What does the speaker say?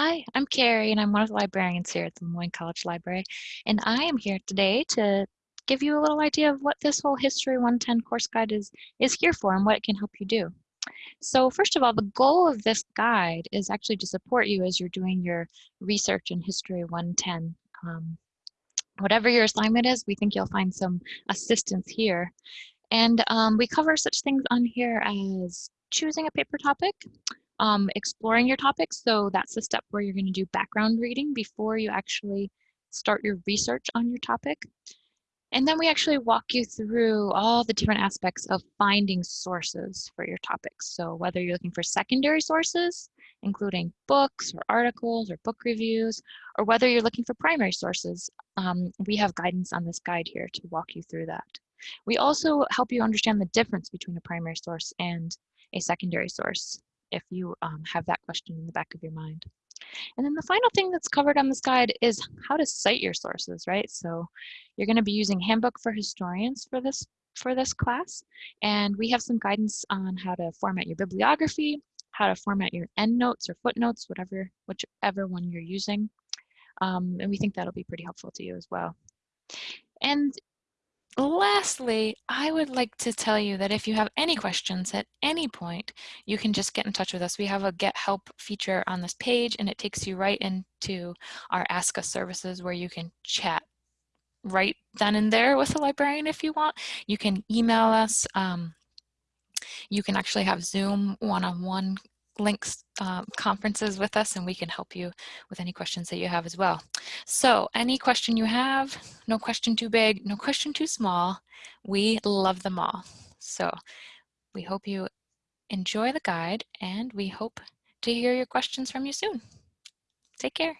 Hi, I'm Carrie, and I'm one of the librarians here at the Moines College Library. And I am here today to give you a little idea of what this whole History 110 course guide is, is here for and what it can help you do. So first of all, the goal of this guide is actually to support you as you're doing your research in History 110. Um, whatever your assignment is, we think you'll find some assistance here. And um, we cover such things on here as choosing a paper topic, um, exploring your topics. So that's the step where you're going to do background reading before you actually start your research on your topic. And then we actually walk you through all the different aspects of finding sources for your topics. So whether you're looking for secondary sources, including books or articles or book reviews, or whether you're looking for primary sources, um, we have guidance on this guide here to walk you through that. We also help you understand the difference between a primary source and a secondary source if you um, have that question in the back of your mind. And then the final thing that's covered on this guide is how to cite your sources, right? So you're going to be using Handbook for Historians for this for this class. And we have some guidance on how to format your bibliography, how to format your endnotes or footnotes, whatever, whichever one you're using. Um, and we think that'll be pretty helpful to you as well. And Lastly, I would like to tell you that if you have any questions at any point, you can just get in touch with us. We have a get help feature on this page and it takes you right into our Ask Us services where you can chat right then and there with a librarian if you want. You can email us. Um, you can actually have Zoom one-on-one -on -one links um, conferences with us and we can help you with any questions that you have as well. So any question you have, no question too big, no question too small, we love them all. So we hope you enjoy the guide and we hope to hear your questions from you soon. Take care.